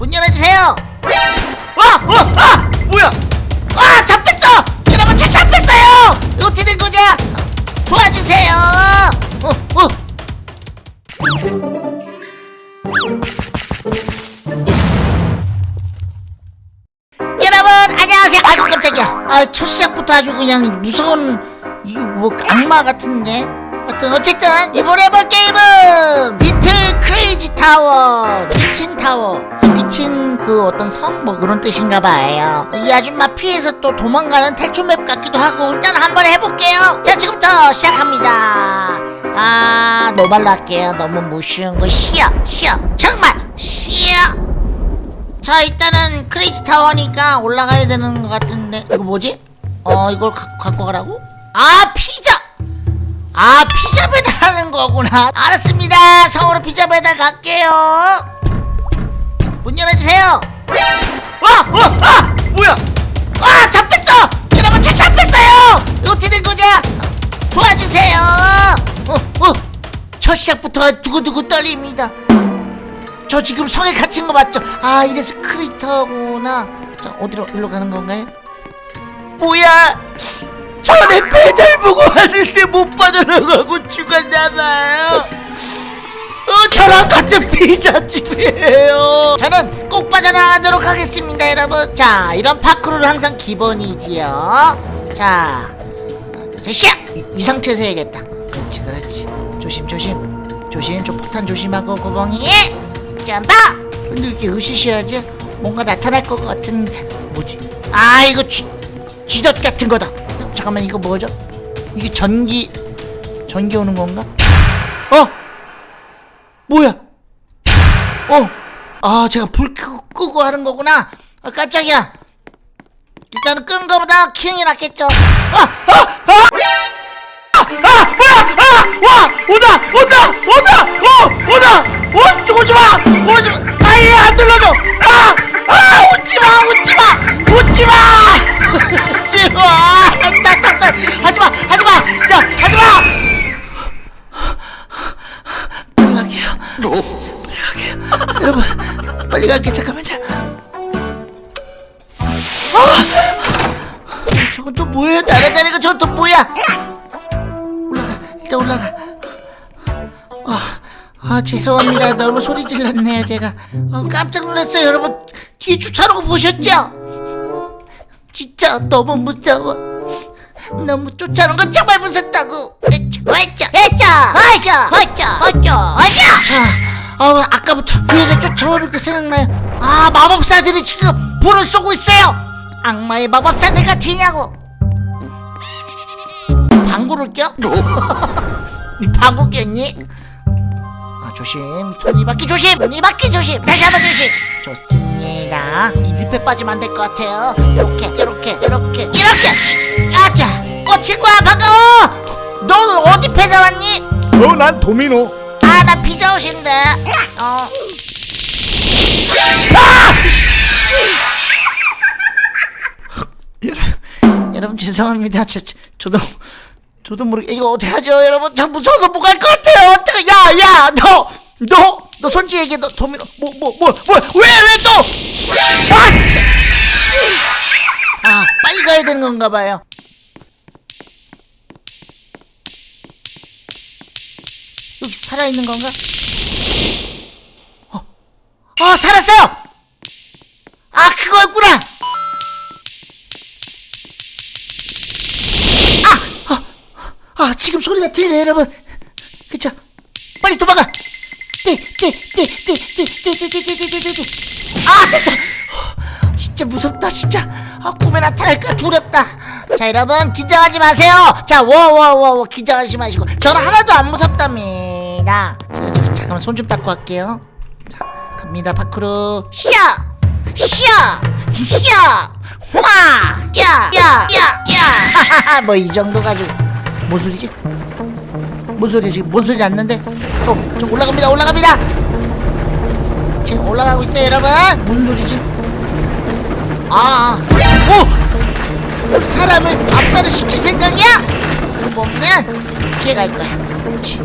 문 열어주세요 와! 어! 아! 뭐야 아! 잡혔어! 여러분 차 잡혔어요! 어떻게 된 거냐? 도와주세요 어! 어! 깜짝이야 아 첫 시작부터 아주 그냥 무서운 이뭐 악마 같은데 하여튼 어쨌든 이번에 해볼 게임은 Little Crazy Tower 미친 타워. 미친 그 어떤 성 뭐 그런 뜻인가 봐요. 이 아줌마 피해서 또 도망가는 탈출 맵 같기도 하고 일단 한번 해볼게요. 자 지금부터 시작합니다. 아 노말로 할게요. 너무 무쉬운 거. 싫어 싫어. 정말 싫어. 자 일단은 크레이지 타워니까 올라가야 되는 것 같은데. 이거 뭐지? 어 이걸 가, 갖고 가라고? 아 피자! 아 피자 배달하는 거구나 알았습니다 성으로 피자 배달 갈게요 문 열어주세요 와! 와! 아! 뭐야 아 잡혔어! 여러분 차 잡혔어요! 어떻게 된 거냐? 도와주세요 어, 어. 첫 시작부터 두고두고 떨립니다 저 지금 성에 갇힌 거 맞죠? 아 이래서 크리터구나 자 어디로 일로 가는 건가요? 뭐야 전에 배달 보고 왔는데 못 빠져나가고 죽었나봐요. 어 저랑 같은 피자집이에요. 저는 꼭 빠져나가도록 하겠습니다 여러분. 자 이런 파크로는 항상 기본이지요. 자 하나 둘셋 이, 이 상태에서 해야겠다. 그렇지 그렇지. 조심 조심. 조심 좀 폭탄 조심하고 고봉이. 점프! 근데 이렇게 으시시하지? 뭔가 나타날 것 같은데. 뭐지? 아 이거 쥐, 쥐덫 같은 거다. 어, 잠깐만 이거 뭐죠 이게 전기 전기 오는 건가 어 뭐야 어 아 제가 불 끄고, 끄고 하는 거구나 아 깜짝이야 일단은 끈 거보다 키는 낫겠죠 아! 아! 아! 아! 뭐야! 아! 와! 온다! 온다! 온다! 어! 온다! 어! 좀 오지 마! 오지 마! 아예 안 눌러줘! 아! 아! 웃지 마! 웃지 마! 웃지 마! 빨리 갈게. 잠깐만요. 아! 저건 또 뭐예요? 날아다니는 거 저건 또 뭐야? 올라가 일단 올라가 아, 아 죄송합니다 너무 소리 질렀네요 제가 어, 깜짝 놀랐어요 여러분 뒤에 주차하는 거 보셨죠? 진짜 너무 무서워 너무 쫓아오는 건 정말 무섭다고 했죠 했죠 했죠 했죠 했죠 자 어, 아까부터 그 여자 쫓아오는 거 생각나요? 아 마법사들이 지금 불을 쏘고 있어요. 악마의 마법사들 같으냐고. 방구를 껴? 니 방구 꼈니? 아 조심. 손이 바퀴 조심. 손이 바퀴 조심. 다시 한번 조심. 좋습니다. 이 늪에 빠지면 안 될 것 같아요. 이렇게 이렇게 이렇게 이렇게. 아자 어 친구야 반가워 넌 어디 패자 왔니? 어, 난 도미노. 아나 피 자옷인데. 어. 여러분, 죄송합니다. 저, 저, 저도 저도 모르게 이거 어떻게 하죠? 여러분 저 무서워서 못 갈 것 같아요. 어떡해. 야야 너 너 너 솔직히 얘기해 너 도미노 뭐 뭐 뭐 뭐왜왜 또? 아 진짜. 아 빨리 가야 되는 건가 봐요. 여기 살아있는 건가? 어, 어 살았어요! 아 그거였구나! 아! 아, 아 지금 소리가 들려요 여러분 그쵸? 빨리 도망가! 띠띠띠띠띠띠띠띠띠띠띠 아 됐다! 진짜 무섭다 진짜 아 꿈에 나타날까 두렵다 자 여러분 긴장하지 마세요 자 워워워워 긴장하지 마시고 저는 하나도 안 무섭답니다 저, 저, 잠깐만 손 좀 닦고 갈게요 자 갑니다 파크루 시야 시야! 시야! 와야 야 야야 뭐이 정도 가지고 뭔 소리지? 뭔 소리야 지금 뭔 소리 났는데? 어, 저 올라갑니다 올라갑니다! 지금 올라가고 있어요 여러분. 무슨 소리지? 아, 오! 사람을 압살을 시킬 생각이야? 보면 피해갈 거야. 그렇지.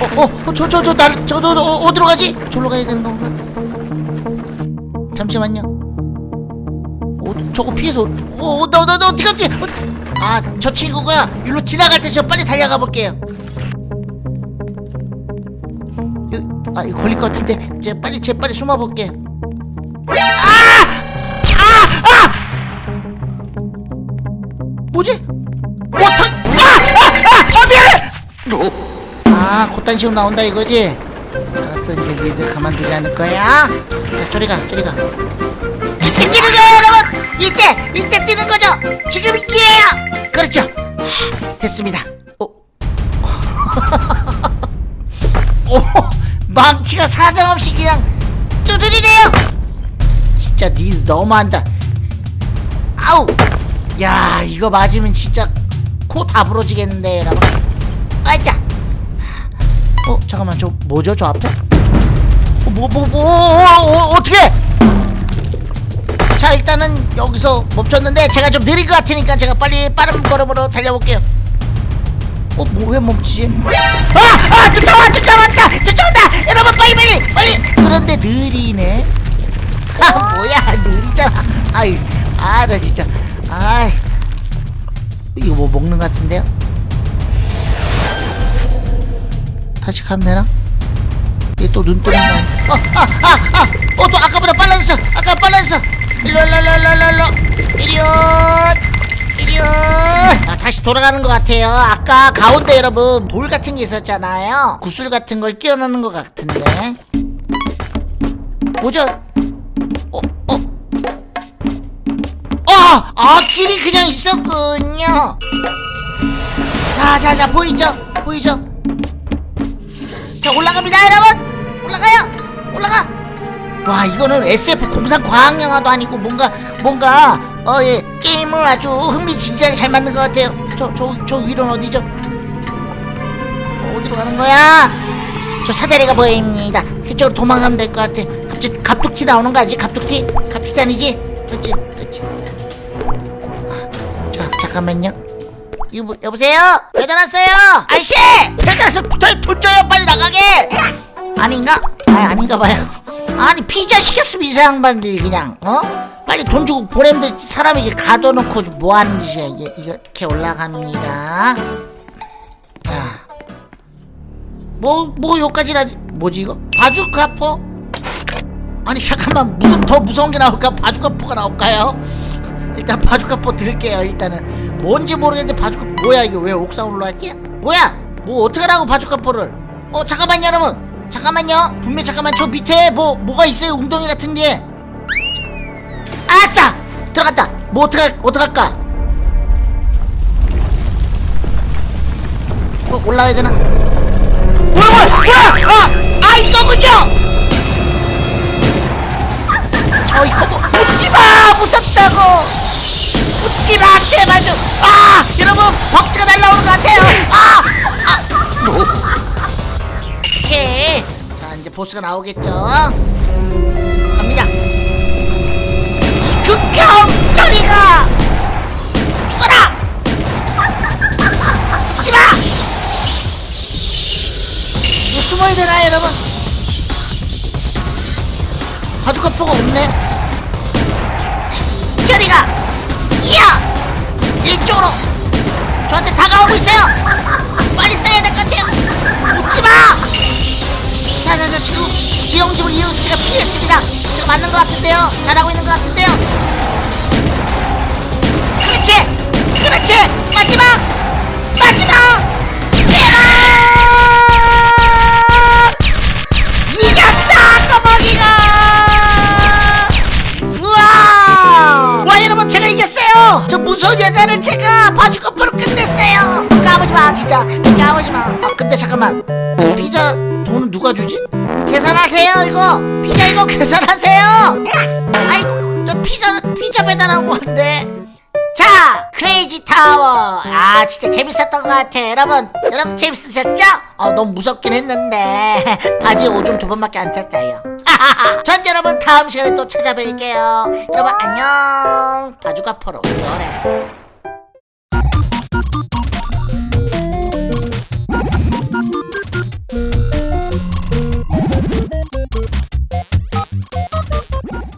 어, 어, 어, 저, 저, 저, 나, 저, 저, 저, 어, 어디로 가지? 저로 가야 되는 건가? 잠시만요 어, 저거 피해서 어, 나, 나, 나 어떻게 하지 아저 친구가 일로 지나갈 때 저 빨리 달려가 볼게요 아 이거 걸릴 것 같은데 제 빨리 제 빨리 숨어 볼게 뭐지? 뭐 터... 아! 아! 아! 아 미안해! 아 곧단 시험 나온다 이거지? 알았어 이제 니들 가만두지 않을 거야. 자 저리 가 저리 가. 이때 뛰는 거예요 여러분! 이때 이때 뛰는 거죠? 지금 이 기회예요! 그렇죠. 하, 됐습니다. 어? 오 망치가 사정없이 그냥 두드리네요! 진짜 니 너무한다. 아우! 야 이거 맞으면 진짜 코 다 부러지겠는데 여러분. 아자 어 잠깐만 저 뭐죠 저 앞에? 뭐뭐뭐 어, 어, 떻게 자 일단은 여기서 멈췄는데 제가 좀 느린 것 같으니까 제가 빨리 빠른 걸음으로 달려볼게요. 어 뭐 왜 멈추지? 아 아 쫓아와 쫓아왔다 쫓아온다! 여러분 빨리 빨리 빨리! 그런데 느리네. 아 뭐야 느리잖아. 아이 아나 진짜. 아이 이거 뭐 먹는 것 같은데요 다시 가면 되나? 얘 또 눈 뜨는 거 아니야? 어, 아, 아, 아! 어, 또 아까보다 빨라졌어! 아까 빨라졌어! 일로, 일로, 일로, 일로, 일로! 이리온! 이리온! 아, 다시 돌아가는 것 같아요. 아까 가운데 여러분, 돌 같은 게 있었잖아요. 구슬 같은 걸 끼워넣는 것 같은데. 뭐죠? 어, 어? 아! 아, 길이 그냥 있었군요! 자, 자, 자, 보이죠? 보이죠? 자 올라갑니다 여러분. 올라가요. 올라가. 와 이거는 SF 공상 과학 영화도 아니고 뭔가 뭔가 어 예 게임을 아주 흥미진진하게 잘 만든 것 같아요. 저 저 저 위로는 어디죠? 어, 어디로 가는 거야? 저 사다리가 보입니다. 그쪽으로 도망가면 될 것 같아 갑자기 갑툭튀 나오는 거 아니지? 갑툭튀? 갑툭튀 아니지? 그렇지 그렇지 아, 자 잠깐만요 이거 뭐, 여보세요? 배달 왔어요! 아이씨! 배달 왔어! 돈, 돈 줘요! 빨리 나가게! 아닌가? 아 아닌가 봐요. 아니 피자 시켰으면 이 양반들이 그냥 어? 빨리 돈 주고 보내면 사람이 이게 가둬놓고 뭐 하는 짓이야 이게 이렇게 올라갑니다. 자, 뭐뭐 여기까지나 뭐지 이거? 바주카포? 아니 잠깐만 무슨 더 무서운 게 나올까? 바주카포가 나올까요? 일단 바주카포 들게요 일단은. 뭔지 모르겠는데 바주카포 뭐야 이게? 왜 옥상 올라왔지? 뭐야? 뭐 어떡하라고 바주카포를? 어 잠깐만요 여러분. 잠깐만요. 분명 잠깐만 저 밑에 뭐 뭐가 있어요 웅덩이 같은데 아싸! 들어갔다. 뭐 어떡할 어떡할까? 어 올라가야 되나? 뭐야 뭐야 뭐야! 아, 아 이거군요! 저 이거 뭐 웃지마! 무섭다고 웃지마 제발 좀 아 여러분 벅지가 날라오는 것 같아요. 아, 아. 오케이. 자 이제 보스가 나오겠죠? 갑니다. 극혐 저리가 죽어라! 웃지마! 숨어야 되나 여러분? 바주카포가 없네 이쪽으로. 저한테 다가오고 있어요. 빨리 써야 될 것 같아요. 웃지마! 자자자 지금 지형집을 이웃 씨가 피했습니다. 제가 맞는 것 같은데요. 잘하고 있는 것 같은데요 까부지마. 아 근데 잠깐만. 피자 돈은 누가 주지? 계산하세요 이거. 피자 이거 계산하세요. 아이 저 피자 피자 배달한 건데. 자 크레이지 타워 아 진짜 재밌었던 것 같아. 여러분 여러분 재밌으셨죠? 어 너무 무섭긴 했는데. 바지에 오줌 두 번밖에 안 찼어요. 전 여러분 다음 시간에 또 찾아뵐게요. 여러분 안녕. 바주가 포로. 노래